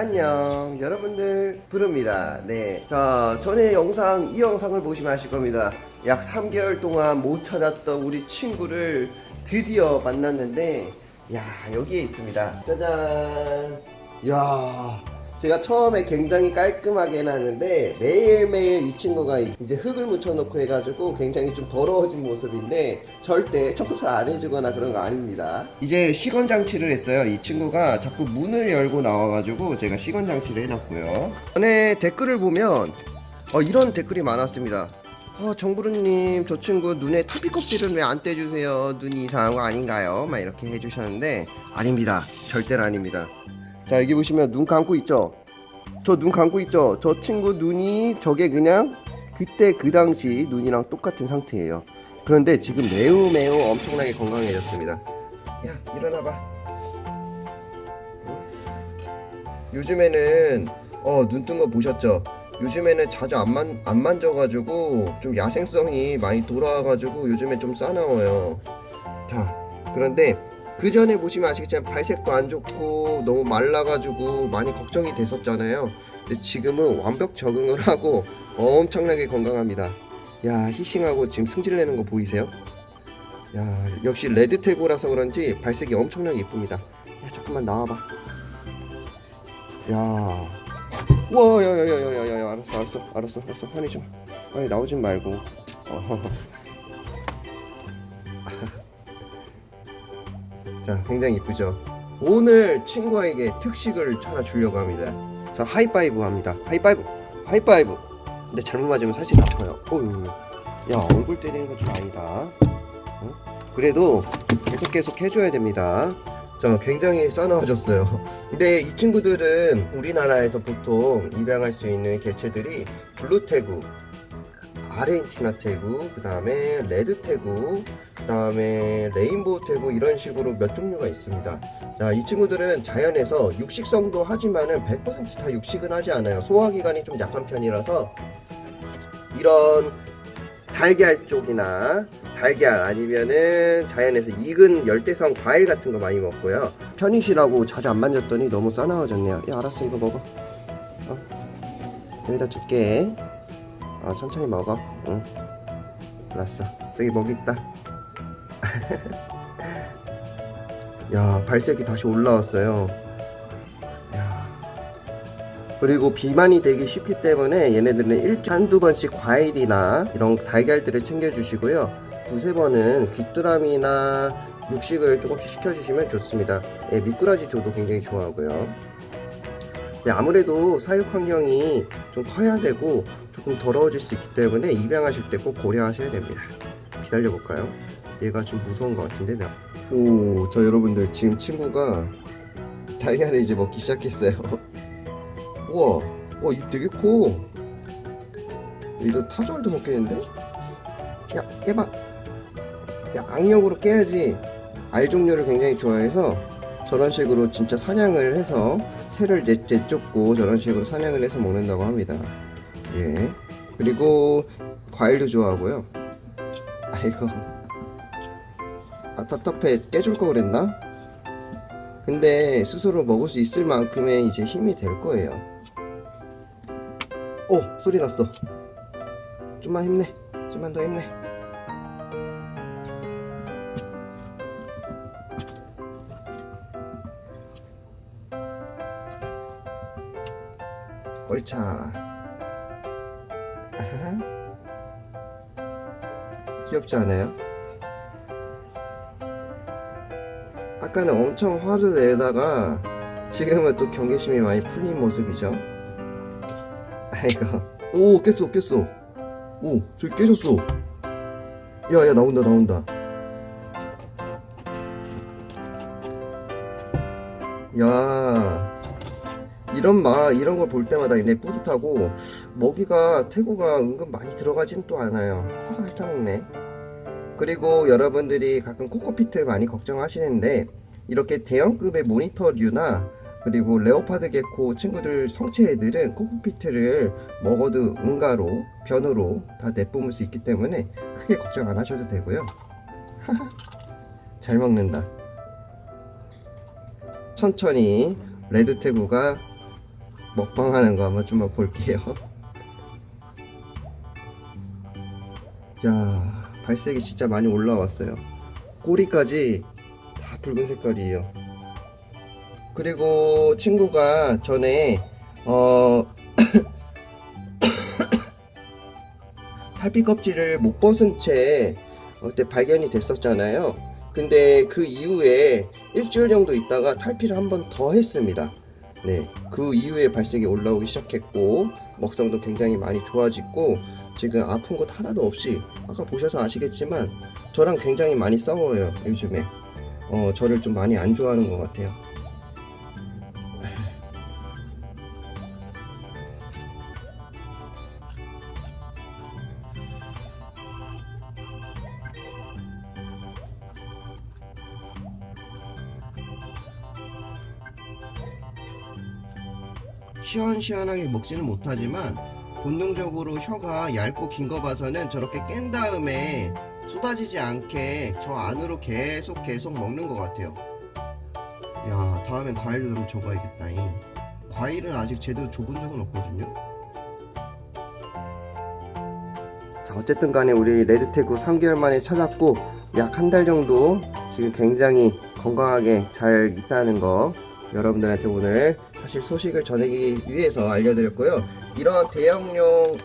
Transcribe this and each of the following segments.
안녕. 여러분들 부릅니다. 네자 전에 영상 이 영상을 보시면 아실 겁니다. 약 3개월 동안 못 찾았던 우리 친구를 드디어 만났는데 야 여기에 있습니다. 짜잔. 야 제가 처음에 굉장히 깔끔하게 해놨는데 매일매일 이 친구가 이제 흙을 묻혀놓고 해가지고 굉장히 좀 더러워진 모습인데 절대 청소를 안 해주거나 그런 거 아닙니다. 이제 시건 장치를 했어요. 이 친구가 자꾸 문을 열고 나와가지고 제가 시건 장치를 해놨고요. 전에 댓글을 보면 어, 이런 댓글이 많았습니다. 어, 정부르님 저 친구 눈에 타피 껍질을 왜안 떼주세요? 눈이 이상한 거 아닌가요? 막 이렇게 해주셨는데 아닙니다. 절대로 아닙니다 자 여기 보시면 눈 감고 있죠? 저 눈 감고 있죠? 저 친구 눈이 저게 그냥 그때 그 당시 눈이랑 똑같은 상태예요. 그런데 지금 매우 매우 엄청나게 건강해졌습니다. 야 일어나봐. 요즘에는 어 눈 뜬 거 보셨죠? 요즘에는 자주 안, 만, 안 만져가지고 좀 야생성이 많이 돌아와가지고 요즘에 좀 싸나워요. 자 그런데 그 전에 보시면 아시겠지만 발색도 안 좋고 너무 말라가지고 많이 걱정이 됐었잖아요 근데 지금은 완벽 적응을 하고 엄청나게 건강합니다 야 히싱하고 지금 승질내는 거 보이세요? 야 역시 레드테고라서 그런지 발색이 엄청나게 이쁩니다 야 잠깐만 나와봐 야 와, 야, 야, 야, 야, 야, 야, 알았어, 알았어, 알았어, 알았어, 화내지 마. 아니, 나오진 말고. 어허허. 자, 굉장히 이쁘죠? 오늘 친구에게 특식을 하나 주려고 합니다. 자, 하이파이브 합니다. 하이파이브! 하이파이브! 근데 잘못 맞으면 사실 아파요. 어휴. 야, 얼굴 때리는 거좀 아니다. 어? 그래도 계속 계속 해줘야 됩니다. 자, 굉장히 싸나워졌어요. 근데 이 친구들은 우리나라에서 보통 입양할 수 있는 개체들이 blue tegu, 아르헨티나 tegu, 그 다음에 red tegu, 그 다음에 rainbow tegu 이런 식으로 몇 종류가 있습니다. 자, 이 친구들은 자연에서 육식성도 하지만은 100%다 육식은 하지 않아요. 소화기관이 좀 약한 편이라서 이런 달걀 쪽이나 달걀 아니면은 자연에서 익은 열대성 과일 같은 거 많이 먹고요 편의시라고 자주 안 만졌더니 너무 싸나워졌네요 야 알았어 이거 먹어 어? 여기다 줄게 어, 천천히 먹어. 응. 알았어. 저기 먹이 있다. 야 발색이 다시 올라왔어요. 야. 그리고 비만이 되기 쉽기 때문에 얘네들은 일주일에 한두 번씩 과일이나 이런 달걀들을 챙겨주시고요. 두세 번은 귀뚜라미나 육식을 조금씩 시켜주시면 좋습니다. 예, 미꾸라지 조도 굉장히 좋아하고요. 네, 아무래도 사육 환경이 좀 커야 되고 조금 더러워질 수 있기 때문에 입양하실 때 꼭 고려하셔야 됩니다 기다려 볼까요? 얘가 좀 무서운 것 같은데 나. 오, 저 여러분들 지금 친구가 달걀을 이제 먹기 시작했어요 우와, 와, 입 되게 커 이거 타조알도 먹겠는데? 야, 깨봐 야, 악력으로 깨야지 알 종류를 굉장히 좋아해서 저런 식으로 진짜 사냥을 해서 새를 내, 내쫓고 저런 식으로 사냥을 해서 먹는다고 합니다 예. 그리고 과일도 좋아하고요. 아이고. 아 답답해. 깨줄 거 그랬나? 근데 스스로 먹을 수 있을 만큼의 이제 힘이 될 거예요. 오 소리 났어. 좀만 힘내. 좀만 더 힘내. 옳차 귀엽지 않아요? 아까는 엄청 화를 내다가 지금은 또 경계심이 많이 풀린 모습이죠. 아이고. 오 깼어 깼어. 오 저기 깨졌어. 야야 나온다 나온다. 야 이런 마 이런 걸 볼 때마다 얘네 뿌듯하고 먹이가 태구가 은근 많이 들어가진 또 않아요. 아 핥아먹네. 그리고 여러분들이 가끔 코코피트 많이 걱정하시는데 이렇게 대형급의 monitor류나 그리고 leopard gecko 친구들 성체 애들은 cocopeat를 먹어도 응가로 변으로 다 내뿜을 수 있기 때문에 크게 걱정 안 하셔도 되고요. 잘 먹는다. 천천히 red tegu가 먹방하는 거 한번 좀 볼게요. 야, 발색이 진짜 많이 올라왔어요. 꼬리까지 다 붉은 색깔이에요. 그리고 친구가 전에 어 탈피 껍질을 못 벗은 채 그때 발견이 됐었잖아요. 근데 그 이후에 일주일 정도 있다가 탈피를 한 번 더 했습니다. 네, 그 이후에 발색이 올라오기 시작했고 먹성도 굉장히 많이 좋아지고 지금 아픈 곳 하나도 없이 아까 보셔서 아시겠지만 저랑 굉장히 많이 싸워요 요즘에 어 저를 좀 많이 안 좋아하는 것 같아요. 시원시원하게 먹지는 못하지만 본능적으로 혀가 얇고 긴 거 봐서는 저렇게 깬 다음에 쏟아지지 않게 저 안으로 계속 계속 먹는 것 같아요. 야 다음엔 과일도 좀 줘봐야겠다. 잉. 과일은 아직 제대로 줘본 적은 없거든요. 자 어쨌든 간에 우리 레드태구 3개월 만에 찾았고 약 한 달 정도 지금 굉장히 건강하게 잘 있다는 거 여러분들한테 오늘 사실 소식을 전하기 위해서 알려드렸고요. 이런 대형용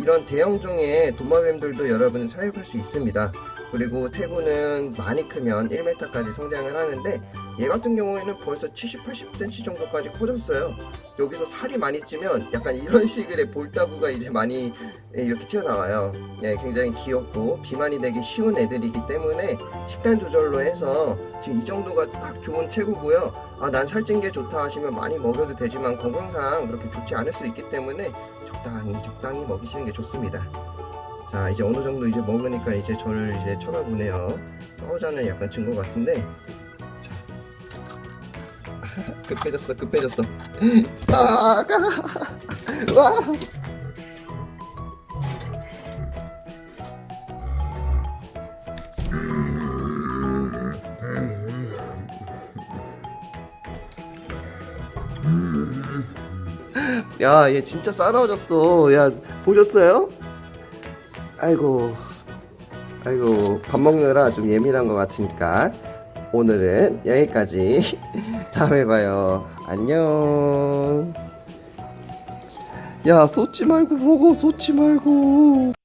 이런 대형종의 도마뱀들도 여러분 사육할 수 있습니다. 그리고 태구는 많이 크면 1m까지 성장을 하는데 얘 같은 경우에는 벌써 70, 80cm 정도까지 커졌어요. 여기서 살이 많이 찌면 약간 이런 식의 볼따구가 이제 많이 예, 이렇게 튀어나와요. 예, 굉장히 귀엽고 비만이 되기 쉬운 애들이기 때문에 식단 조절로 해서 지금 이 정도가 딱 좋은 체구고요. 아, 난 살찐 게 좋다 하시면 많이 먹여도 되지만 건강상 그렇게 좋지 않을 수 있기 때문에 적당히 적당히 먹이시는 게 좋습니다. 자, 이제 어느 정도 이제 먹으니까 이제 저를 이제 쳐다보네요. 싸우자는 약간 증거 같은데. 자. 급해졌어, 급해졌어. 아, 아, 와. 야, 얘 진짜 싸나워졌어. 야, 보셨어요? 아이고, 아이고, 밥 먹느라 좀 예민한 것 같으니까 오늘은 여기까지. 다음에 봐요. 안녕. 야, 쏟지 말고 먹어, 쏟지 말고.